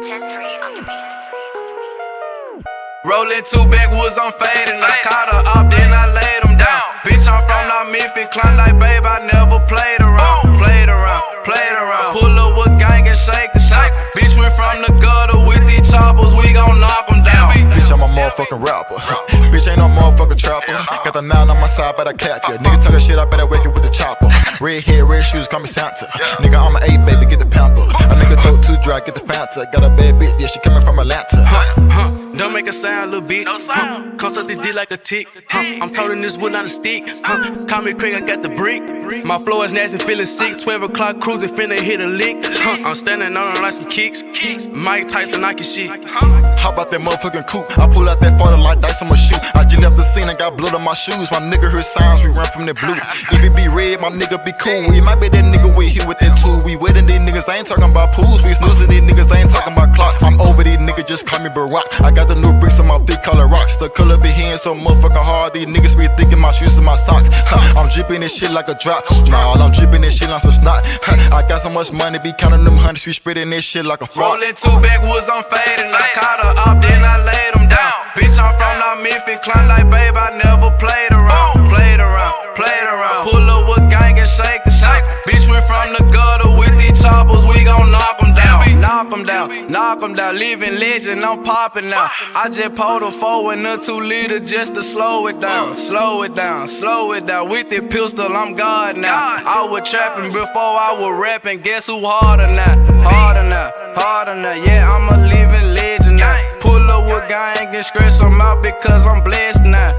10-3 on the beat. Rolling two backwoods, I'm fading. I caught her up, then I laid them down. Bitch, I'm from North Memphis, climb like babe, I never played around. Played around, played around. Pull up with gang and shake the shake. Bitch, we from the gutter with these choppers, we gon' knock them down. Bitch, I'm a motherfucking rapper. Bitch, ain't no motherfucking trapper. Got the nine on my side, but I cap ya. Nigga talking shit, I better wake it with the chopper. Red hair, red shoes, call me Santa. Nigga, I'm an eight, baby, get the pamper. A nigga dope too dry, get the Fanta. Got a bad bitch, yeah, she coming from Atlanta. Huh, don't make a sound, little bitch. No sound. Come suck this dick like a tick. Huh, I'm toting this wood on a stick. Huh, call me Craig, I got the brick. My flow is nasty, feeling sick. 12 o'clock cruising, finna hit a lick. Huh, I'm standing on her like some kicks. Mike Tyson, Nike shit. How about that motherfucking coupe? I pull out that photo like dice, I'ma shoot. I just left the scene and got blood on my shoes. My nigga heard sounds, we run from the blue. If it be red, my nigga be cool. It might be that nigga we here with that tool. We wetting these niggas, I ain't talking about pools. We snoozing these niggas, I ain't talking about just call me Barack. I got the new bricks on my feet, it rocks. The color be hitting so motherfucking hard. These niggas be thinking my shoes and my socks. I'm dripping this shit like a drop. Nah, I'm dripping this shit like some snot. I got so much money, be counting them hundreds. We spreading this shit like a frog. Rolling two backwoods, I'm fading. I caught her up, then I laid Knock them down, knock them down. Living legend, I'm popping now. I just pulled a four and a two liter just to slow it down. Slow it down, slow it down. With the pistol, I'm God now. I was trapping before I was rapping. Guess who harder now? Harder now, harder now. Yeah, I'm a living legend now. Pull up with gang and scratch them out because I'm blessed now.